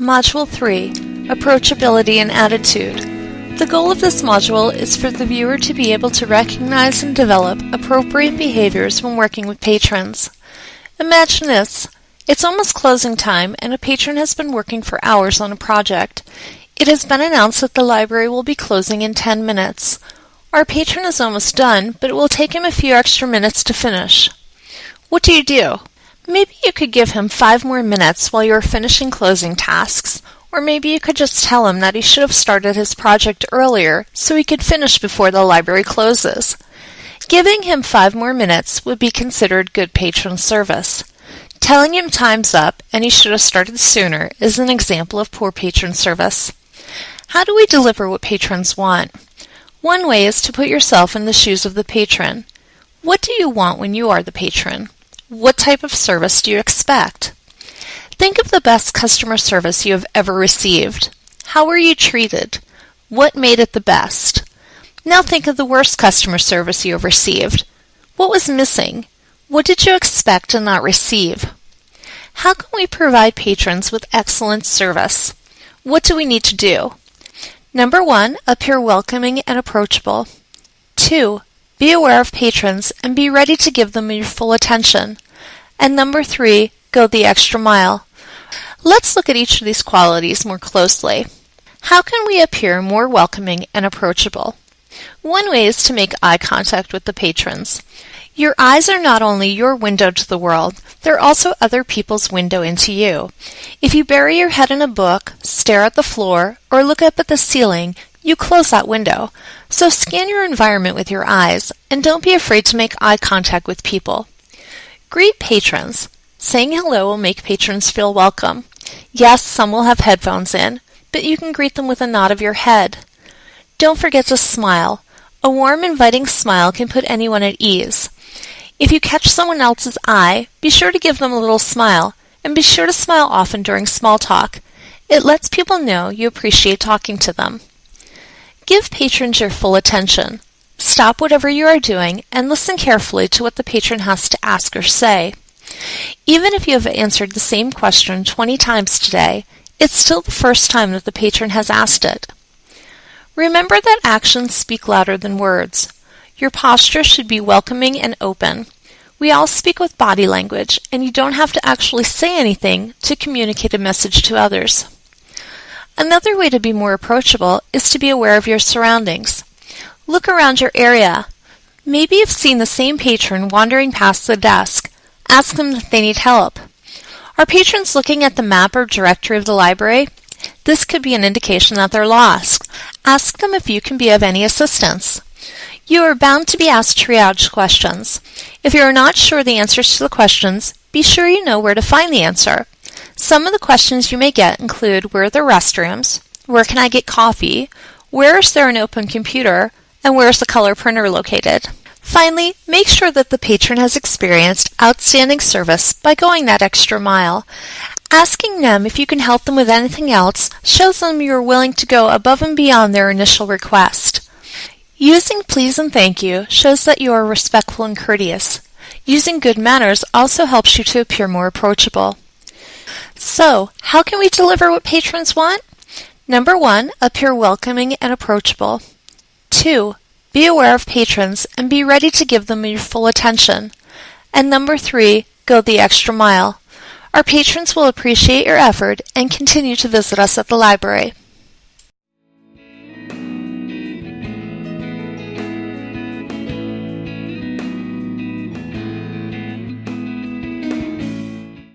Module 3 Approachability and Attitude. The goal of this module is for the viewer to be able to recognize and develop appropriate behaviors when working with patrons. Imagine this. It's almost closing time and a patron has been working for hours on a project. It has been announced that the library will be closing in 10 minutes. Our patron is almost done, but it will take him a few extra minutes to finish. What do you do? Maybe you could give him five more minutes while you are finishing closing tasks, or maybe you could just tell him that he should have started his project earlier so he could finish before the library closes. Giving him five more minutes would be considered good patron service. Telling him time's up and he should have started sooner is an example of poor patron service. How do we deliver what patrons want? One way is to put yourself in the shoes of the patron. What do you want when you are the patron? What type of service do you expect? Think of the best customer service you have ever received. How were you treated? What made it the best? Now think of the worst customer service you have received. What was missing? What did you expect and not receive? How can we provide patrons with excellent service? What do we need to do? Number one, appear welcoming and approachable. Two, be aware of patrons and be ready to give them your full attention. And number three, go the extra mile. Let's look at each of these qualities more closely. How can we appear more welcoming and approachable? One way is to make eye contact with the patrons. Your eyes are not only your window to the world, they're also other people's window into you. If you bury your head in a book, stare at the floor, or look up at the ceiling, you close that window. So scan your environment with your eyes, and don't be afraid to make eye contact with people. Greet patrons. Saying hello will make patrons feel welcome. Yes, some will have headphones in, but you can greet them with a nod of your head. Don't forget to smile. A warm, inviting smile can put anyone at ease. If you catch someone else's eye, be sure to give them a little smile, and be sure to smile often during small talk. It lets people know you appreciate talking to them. Give patrons your full attention. Stop whatever you are doing and listen carefully to what the patron has to ask or say. Even if you have answered the same question 20 times today, it's still the first time that the patron has asked it. Remember that actions speak louder than words. Your posture should be welcoming and open. We all speak with body language, and you don't have to actually say anything to communicate a message to others. Another way to be more approachable is to be aware of your surroundings. Look around your area. Maybe you've seen the same patron wandering past the desk. Ask them if they need help. Are patrons looking at the map or directory of the library? This could be an indication that they're lost. Ask them if you can be of any assistance. You are bound to be asked triage questions. If you are not sure the answers to the questions, be sure you know where to find the answer. Some of the questions you may get include where are the restrooms? Where can I get coffee? Where is there an open computer? and where is the color printer located. Finally, make sure that the patron has experienced outstanding service by going that extra mile. Asking them if you can help them with anything else shows them you are willing to go above and beyond their initial request. Using please and thank you shows that you are respectful and courteous. Using good manners also helps you to appear more approachable. So, how can we deliver what patrons want? Number one, appear welcoming and approachable. 2. Be aware of patrons and be ready to give them your full attention. And number 3. Go the extra mile. Our patrons will appreciate your effort and continue to visit us at the library.